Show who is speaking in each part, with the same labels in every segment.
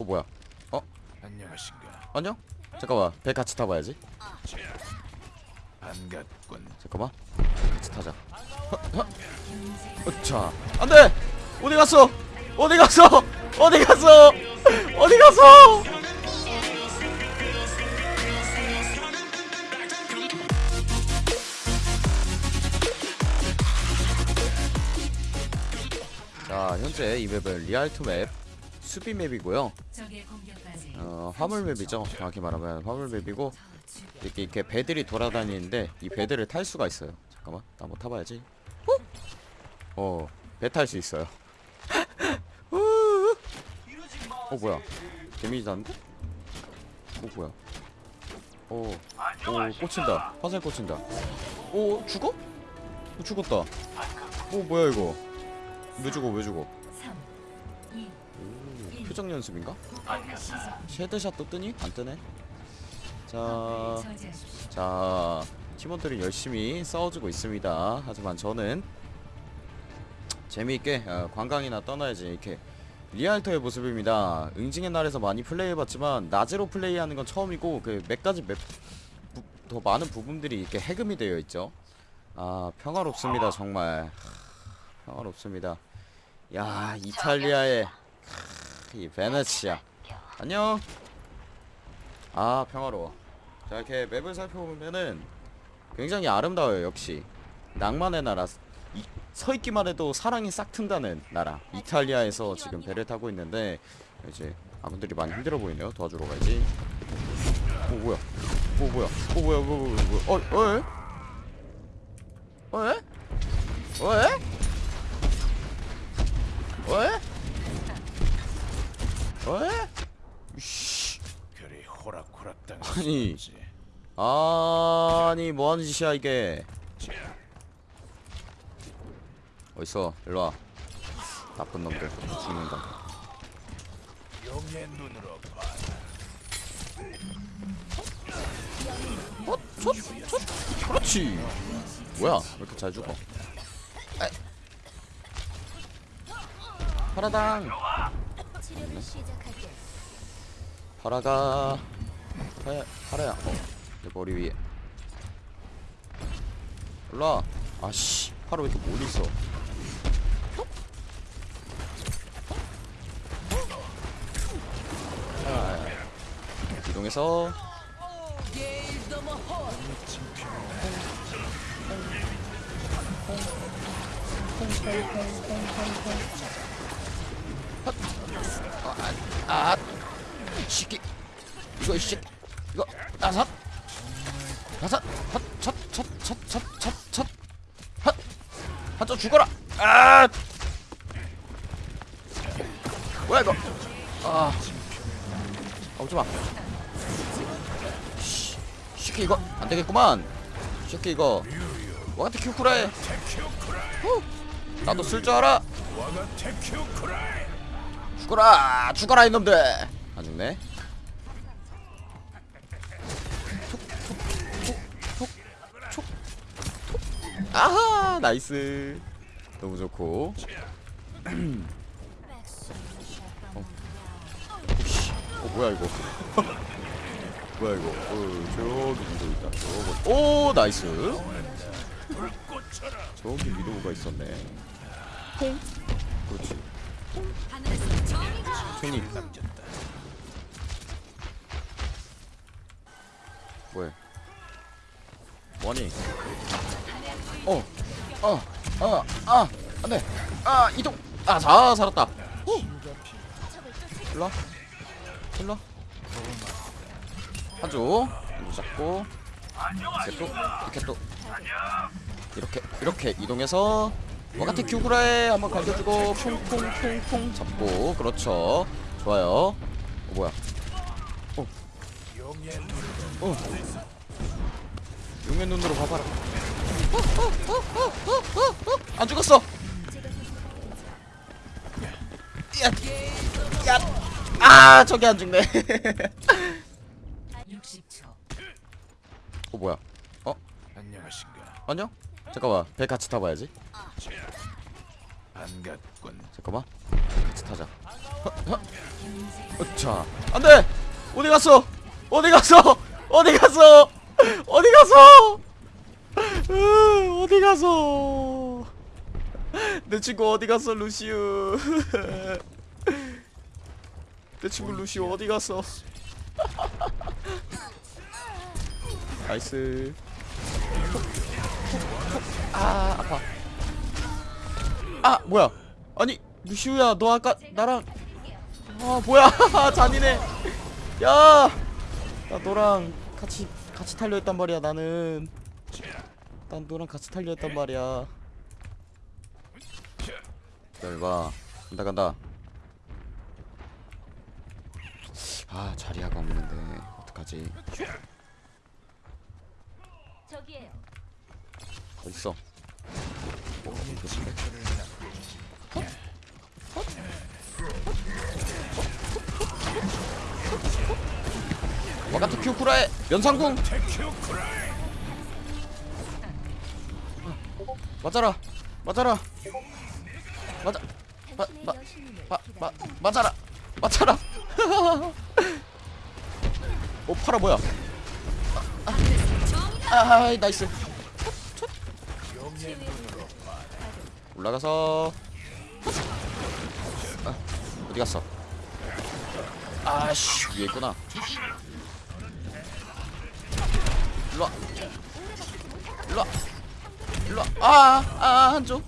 Speaker 1: 어 뭐야?
Speaker 2: 안녕하신가?
Speaker 1: 안녕? 잠깐만 배 같이 타봐야지.
Speaker 2: 반갑군.
Speaker 1: 잠깐만 같이 타자. 자 안돼! 어디 갔어? 어디 갔어? 어디 갔어? 어디 갔어? 자 현재 이 map은 리알토 map 수비 map이고요.
Speaker 3: 적의 공격까지
Speaker 1: 어 화물 map이죠. 정확히 말하면 화물 map이고 이렇게, 이렇게 배들이 돌아다니는데 이 배들을 탈 수가 있어요. 잠깐만 나 한번 타봐야지. 어 배 탈 수 있어요. 어 뭐야? damage 나는데? 어 뭐야? 오, 오 꽂힌다. 화살 꽂힌다. 오 죽어? 어, 죽었다. 오 뭐야 이거? 왜 죽어 왜 죽어?
Speaker 3: 3 2
Speaker 1: 오, 표정 연습인가? 쉐드샷도 뜨니? 안 뜨네 자. 자 팀원들이 열심히 싸워주고 있습니다 하지만 저는 재미있게 어, 관광이나 떠나야지 이렇게 리알터의 모습입니다 응징의 날에서 많이 플레이해봤지만 낮으로 플레이하는 건 처음이고 그 몇 가지 맵, 부, 더 많은 부분들이 이렇게 해금이 되어 있죠 아 평화롭습니다 정말 하, 평화롭습니다 야 이탈리아의 하, 이 베네치아. 안녕. 아 평화로워. 자 이렇게 맵을 살펴보면은 굉장히 아름다워요 역시. 낭만의 나라. 이, 서 있기만 해도 사랑이 싹 튼다는 나라. 이탈리아에서 지금 배를 타고 있는데 이제 아군들이 많이 힘들어 보이네요. 도와주러 가야지. 오 뭐야? 오 뭐야? 오 뭐야? 뭐 뭐야? 뭐야? 어 어? 어? 어? 어? 씨
Speaker 2: 그리 호락호락 당할
Speaker 1: 아니. 아니 뭐 하는 짓이야 이게 어딨어 일로 와 나쁜 놈들 죽는다. 어? 첫? 첫? 그렇지 뭐야 왜 이렇게 잘 죽어 에이. 파라당
Speaker 4: 시작할게.
Speaker 1: 파라가 파야 파라야 어내 머리 위에. 일로와 아씨 파라 왜 이렇게 멀리 있어 아, 이동해서 아, 시키 이거 이 새끼 이거 다섯 다섯 헛첫첫 첫 첫 첫 헛 한쪽 죽어라 아 뭐야 이거 아 아, 오지마 씨, 시키 이거 안 되겠구만 시키 이거 와가테 큐쿠라해 후, 나도 쓸 줄 알아
Speaker 2: 와가 테큐쿠라이.
Speaker 1: 죽어라 죽어라 이놈들. 안 죽네. 톡톡톡톡톡 아하 nice. 너무 좋고. 어. 어 뭐야 이거? 뭐야 이거? 어 저기 위도 있다 저거. 오
Speaker 2: nice.
Speaker 1: 저기 위도가 있었네. 그렇지.
Speaker 4: 하늘에서 정의가
Speaker 1: 괜히. 뭐해? 뭐니? 어, 어, 어, 아, 안돼, 아 이동, 아, 자 살았다. 후, 일로 와, 일로 와. 한쪽 이거 잡고 이렇게 또 이렇게 또 이렇게 이렇게 이동해서 와가테 큐구라에 한번 갈겨주고 퐁퐁퐁퐁 잡고 그렇죠 좋아요 어 뭐야
Speaker 2: 눈.
Speaker 1: 어. 용의 눈으로 봐봐라. 안 죽었어. 야, 야, 아 저기 안 죽네.
Speaker 3: 60초.
Speaker 1: 어 뭐야? 어
Speaker 2: 안녕하신가?
Speaker 1: 안녕? 잠깐만 배 같이 타봐야지.
Speaker 2: 반갑군.
Speaker 1: 잠깐만 같이 타자. 허, 허. 자 안돼 어디 갔어 어디 갔어 어디 갔어 어디 갔어 으, 어디 갔어 내 친구 어디 갔어 루시우 내 친구 루시우 어디 갔어 nice 아 아파. 아 뭐야? 아니 루시우야 너 아까 나랑 아 뭐야? 잔인해. 야 나 너랑 같이 같이 탈려 했단 말이야 나는. 난 너랑 같이 탈려 했단 말이야. 기다려봐. 간다 간다. 아 자리아가 없는데 어떡하지?
Speaker 4: 저기에요.
Speaker 1: 어딨어? 와가트 큐쿠라의 연상궁. 맞아라! 맞아라! 맞아! 마, 마, 마, 마. 맞아라! 맞아라! 오 파라 뭐야? 아, 아 nice.
Speaker 2: 용의 눈으로
Speaker 1: 올라가서. 아, 어디 갔어? 아씨. 위에 있구나. 일로 와. 일로 와. 일로 와. 아 아 한쪽.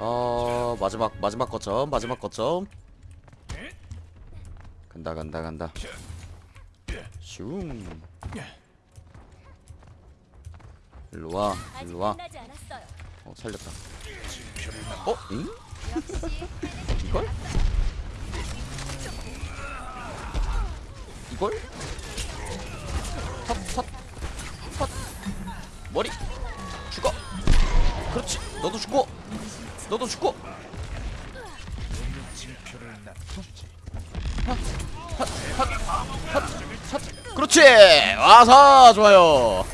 Speaker 1: 어 마지막 마지막 거점 마지막 거점. 간다 간다 간다. 슝 일로와 일로와.
Speaker 4: 어
Speaker 1: 살렸다 어? 응? 이걸? 이걸? 헛, 헛, 헛. 머리 죽어 그렇지 너도 죽고 너도 죽고
Speaker 2: 징표를 남겨주지.
Speaker 1: 삿. 그렇지 와서 좋아요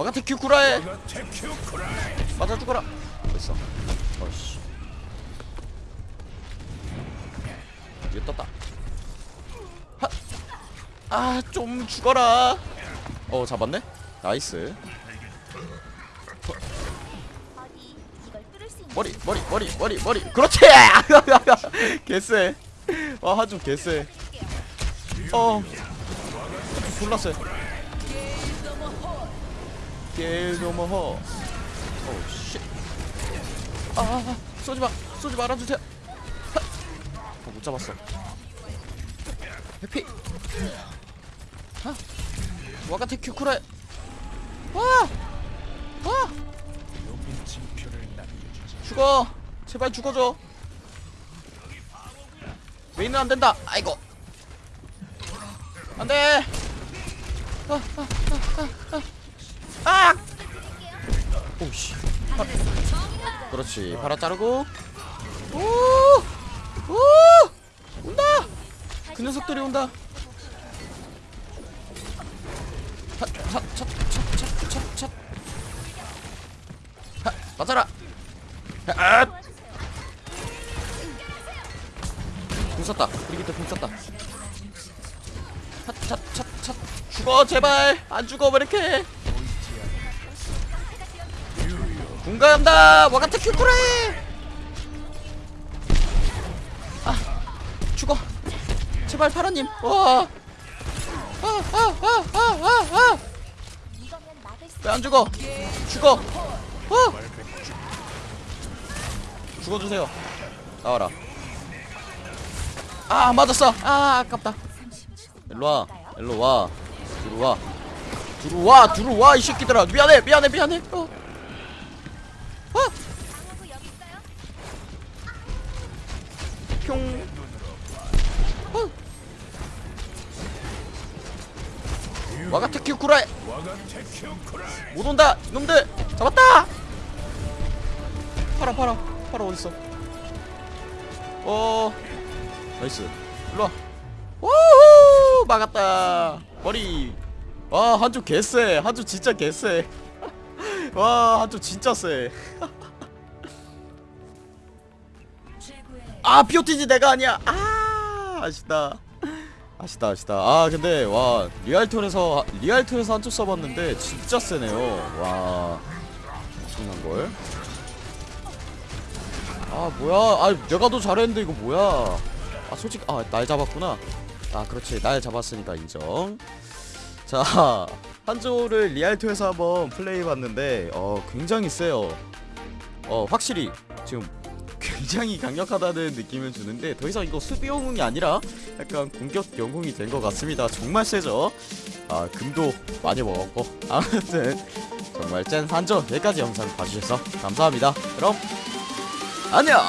Speaker 1: 와가테 큐 쿠라에.
Speaker 2: 我が敵を喰らえ.
Speaker 1: 맞아 죽어라. 됐어. 어이씨. 위에 떴다. 아 좀 죽어라. 어 잡았네?
Speaker 4: nice.
Speaker 1: 머리 머리 머리 머리 머리. 그렇지! 개쎄. 아 한조 개쎄. 어. 졸랐어 요 게일도머허 오우 쉣아 쏘지마 쏘지 말아주세요. 하! 어, 못 잡았어. 해피. 아 와가테 큐쿠라에. 와! 와! 죽어. 제발 죽어줘. 메인은 안 된다. 아이고. 안 돼. 아, 아, 아, 아, 아. 오씨. 그렇지. 팔아 자르고. 오 오! 온다! 그 녀석들이 온다. 찻찻찻찻찻찻 맞아라. 아! 궁 썼다. 브리기트 궁 썼다. 찻찻찻찻 죽어 제발. 안 죽어 왜 이렇게 궁간다. 와가타 큐쿠라에 아 죽어. 제발 파라님. 와 아,
Speaker 4: 이거면 막을 수
Speaker 1: 죽어? 죽어. 어. 죽어주세요. 나와라. 아 맞았어. 아 아깝다. 일로와. 일로와. 들어와. 들어와. 들어와 이 새끼들아. 미안해 미안해 미안해. 어. 어.
Speaker 4: 방어구 여기 있어요.
Speaker 1: 평 어. 我が敵を喰らえ
Speaker 2: 我が敵を喰らえ.
Speaker 1: 못 온다 놈들. 잡았다. 파라 파라. 파라 어딨어? 어. nice. 일로 와. 우후! 막았다. 머리. 와 한조 개쎄. 한조 진짜 개쎄 와 한조 진짜 쎄.
Speaker 3: 최고의
Speaker 1: 아 POTG 내가 아니야. 아 아쉽다. 아쉽다 아쉽다. 아 근데 와 리알톨에서 리알톨에서 한쪽 써봤는데 진짜 세네요. 와 엄청난 걸. 아 뭐야? 아 내가 더 잘했는데 이거 뭐야? 아 솔직히 아날 잡았구나. 아 그렇지. 날 잡았으니까 인정. 자 한조를 리알토에서 한번 플레이해봤는데 어 굉장히 세요. 어 확실히 지금 굉장히 강력하다는 느낌을 주는데 더 이상 이거 수비 영웅이 아니라 약간 공격 영웅이 된 것 같습니다. 정말 세죠? 아 금도 많이 먹었고. 아무튼 정말 짠 한조. 여기까지 영상 봐주셔서 감사합니다. 그럼 안녕